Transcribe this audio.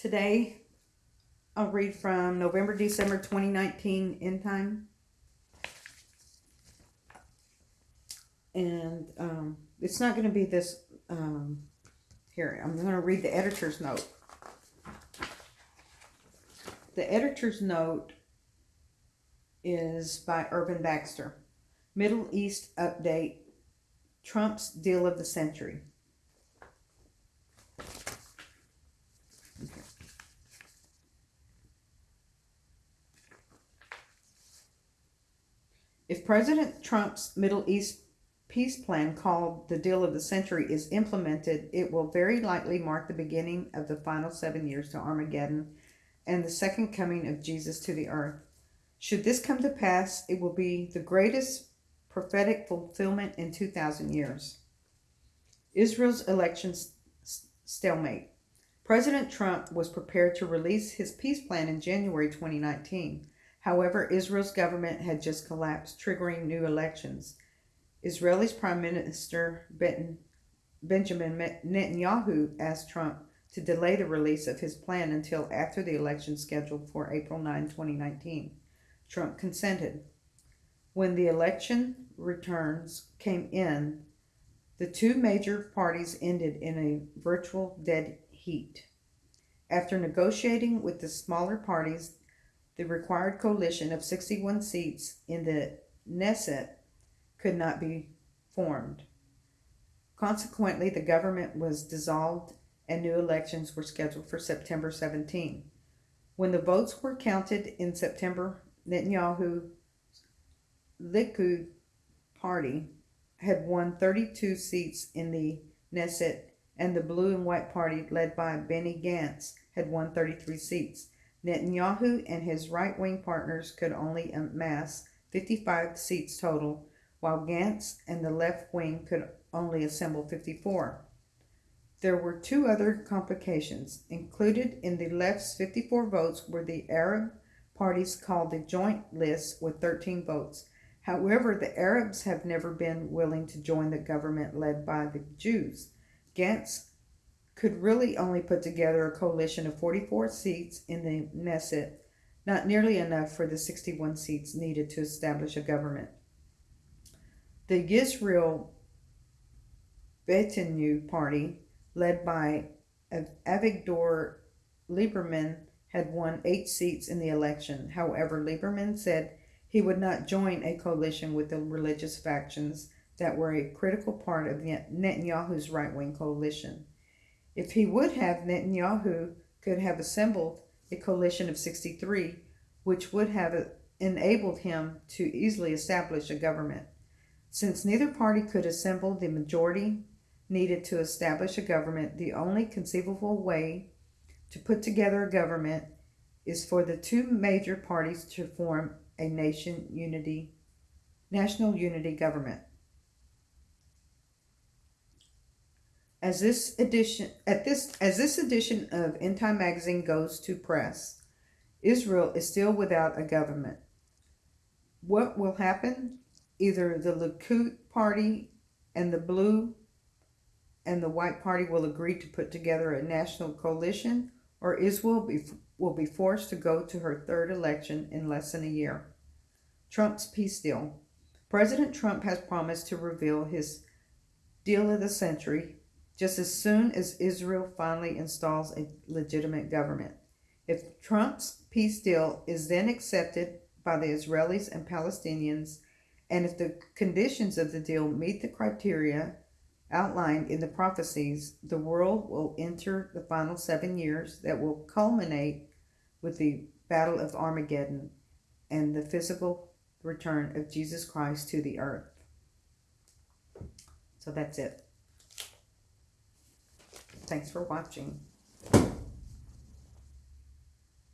Today, I'll read from November, December 2019 end time. And um, it's not going to be this. Um, here, I'm going to read the editor's note. The editor's note is by Irvin Baxter. Middle East update Trump's deal of the century. If President Trump's Middle East peace plan, called the deal of the century, is implemented, it will very likely mark the beginning of the final seven years to Armageddon and the second coming of Jesus to the earth. Should this come to pass, it will be the greatest prophetic fulfillment in 2,000 years. Israel's election stalemate. President Trump was prepared to release his peace plan in January 2019. However, Israel's government had just collapsed, triggering new elections. Israel's Prime Minister Benjamin Netanyahu asked Trump to delay the release of his plan until after the election scheduled for April 9, 2019. Trump consented. When the election returns came in, the two major parties ended in a virtual dead heat. After negotiating with the smaller parties, the required coalition of 61 seats in the Knesset could not be formed. Consequently, the government was dissolved and new elections were scheduled for September 17. When the votes were counted in September, Netanyahu Likud party had won 32 seats in the Knesset, and the Blue and White Party, led by Benny Gantz, had won 33 seats. Netanyahu and his right wing partners could only amass 55 seats total, while Gantz and the left wing could only assemble 54. There were two other complications. Included in the left's 54 votes were the Arab parties called the Joint List with 13 votes. However, the Arabs have never been willing to join the government led by the Jews. Gantz could really only put together a coalition of 44 seats in the Knesset, not nearly enough for the 61 seats needed to establish a government. The Yisrael Beitenu party, led by Avigdor Lieberman, had won eight seats in the election. However, Lieberman said he would not join a coalition with the religious factions that were a critical part of Netanyahu's right wing coalition. If he would have, Netanyahu could have assembled a coalition of 63, which would have enabled him to easily establish a government. Since neither party could assemble the majority needed to establish a government, the only conceivable way to put together a government is for the two major parties to form a nation unity national unity government. As this edition at this as this edition of End Time magazine goes to press, Israel is still without a government. What will happen? Either the Likud party and the blue and the white party will agree to put together a national coalition, or Israel be, will be forced to go to her third election in less than a year. Trump's peace deal. President Trump has promised to reveal his deal of the century just as soon as Israel finally installs a legitimate government. If Trump's peace deal is then accepted by the Israelis and Palestinians, and if the conditions of the deal meet the criteria outlined in the prophecies, the world will enter the final seven years that will culminate with the Battle of Armageddon and the physical return of Jesus Christ to the earth. So that's it. Thanks for watching.